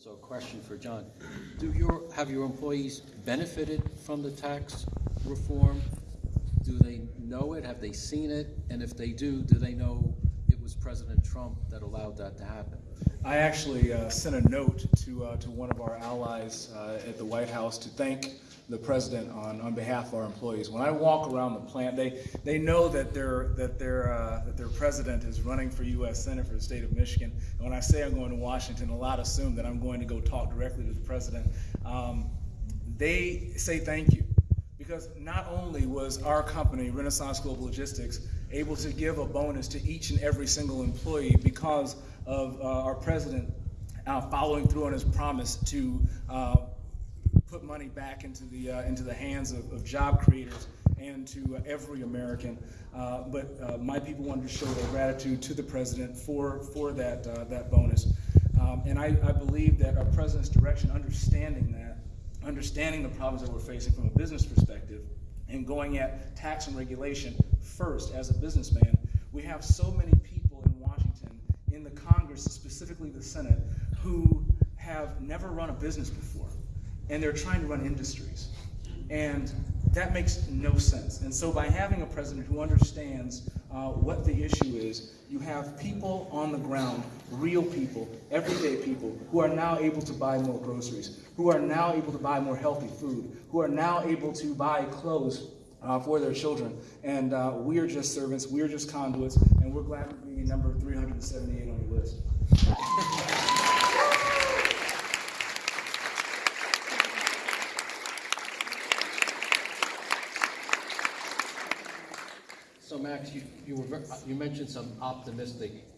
So a question for John. Do your, have your employees benefited from the tax reform? Do they know it? Have they seen it? And if they do, do they know it was President Trump that allowed that to happen? I actually uh, sent a note to, uh, to one of our allies uh, at the White House to thank the president on, on behalf of our employees. When I walk around the plant, they, they know that their, that, their, uh, that their president is running for U.S. Senate for the state of Michigan. And when I say I'm going to Washington, a lot assume that I'm going to go talk directly to the president. Um, they say thank you because not only was our company, Renaissance Global Logistics, able to give a bonus to each and every single employee because of uh, our president uh, following through on his promise to uh, money back into the uh, into the hands of, of job creators and to uh, every American. Uh, but uh, my people wanted to show their gratitude to the president for for that that bonus. Um, and I, I believe that our president's direction, understanding that, understanding the problems that we're facing from a business perspective, and going at tax and regulation first as a businessman, we have so many people in Washington, in the Congress, specifically the Senate, who have never run a business before, and they're trying to run industries. And that makes no sense. And so by having a president who understands uh, what the issue is, you have people on the ground, real people, everyday people, who are now able to buy more groceries, who are now able to buy more healthy food, who are now able to buy clothes uh, for their children. And uh, we are just servants, we are just conduits, and we're glad to be number 378 on your list. So Max, you, you were, you mentioned some optimistic